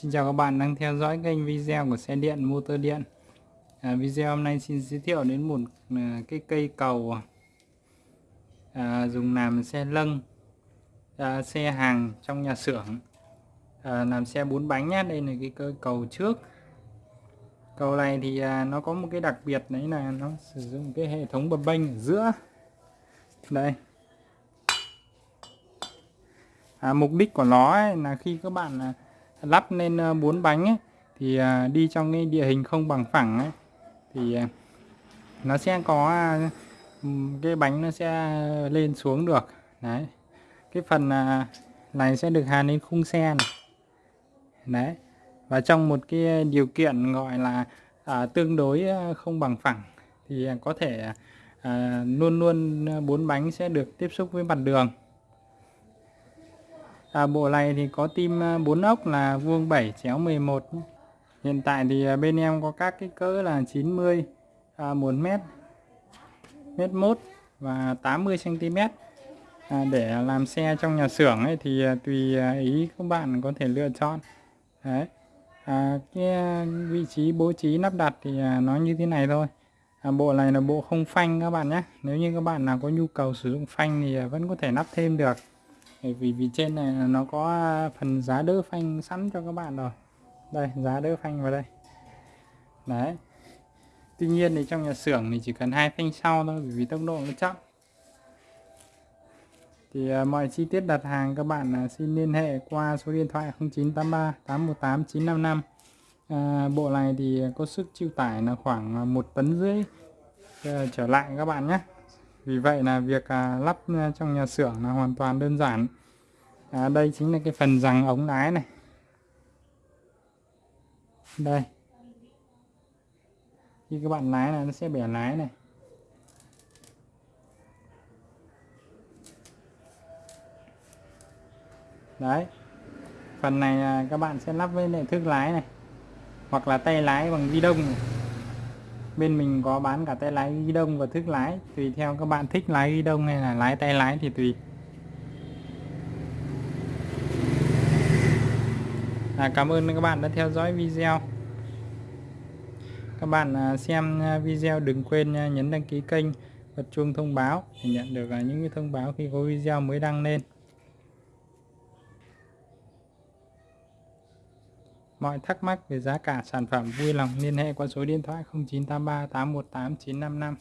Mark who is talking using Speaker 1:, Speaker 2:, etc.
Speaker 1: Xin chào các bạn đang theo dõi kênh video của xe điện motor điện. À, Video hôm nay xin giới thiệu đến một à, cái cây cầu à, dùng làm xe lân à, xe hàng trong nhà xưởng. À, làm xe bốn bánh nhé đây là cái cây cầu trước. Cầu này thì à, nó có một cái đặc biệt đấy là nó sử dụng cái hệ thống bập bênh ở giữa. Đây. À, mục đích của nó ấy là khi các bạn à, lắp lên ờ, bốn bánh ấy, thì ờ, đi trong cái địa hình không bằng phẳng ấy, thì ờ, nó sẽ có cái bánh nó sẽ lên xuống được. Đấy. Cái phần này sẽ được hàn lên khung xe này. Đấy. Và trong một cái điều kiện gọi là à, tương đối không bằng phẳng thì có thể à, luôn luôn bốn bánh sẽ được tiếp xúc với mặt đường à, bộ này thì có tim 4 à, ốc là vuông 7 chéo 11 hiện tại thì à, bên em có các cái cỡ là 90 à, 1 mét mét 1 và 80 cm à, để làm xe trong nhà xưởng ấy thì à, tùy ý các bạn có thể lựa chọn. Đấy. À, cái vị trí bố trí lắp đặt thì nó như thế này thôi. À, bộ này là bộ không phanh các bạn nhé. Nếu như các bạn nào có nhu cầu sử dụng phanh thì vẫn có thể lắp thêm được vì vì trên này nó có à, phần giá đỡ phanh sẵn cho các bạn rồi. Đây giá đỡ phanh vào đây. Đấy. Tuy nhiên thì trong nhà xưởng thì chỉ cần hai phanh sau thôi vì tốc độ nó chậm. Thì uh, mọi chi tiết đặt hàng các bạn uh, xin liên hệ qua số điện thoại 0983 818 955 uh, bộ này thì có sức chịu tải là khoảng một tấn rưỡi uh, trở lại các bạn nhé vì vậy là việc à, lắp à, trong nhà xưởng là hoàn toàn đơn giản. À, đây chính là cái phần rằng ống lái này. Đây. Khi các bạn lái là nó sẽ bẻ lái này. Đấy. Phần này à, các bạn sẽ lắp với lại thước lái này. Hoặc là tay lái bằng vi đông này bên mình có bán cả tay lái ghi đông và thức lái. Tùy theo các bạn thích lái ghi đông hay là lái tay lái thì tùy. À, cảm ơn các bạn đã theo dõi video. Các bạn à, xem à, video đừng quên à, nhấn đăng ký kênh bật chuông thông báo để nhận được những thông báo khi có video mới đăng lên. Mọi thắc mắc về giá cả sản phẩm vui lòng liên hệ qua số điện thoại 0983 818 955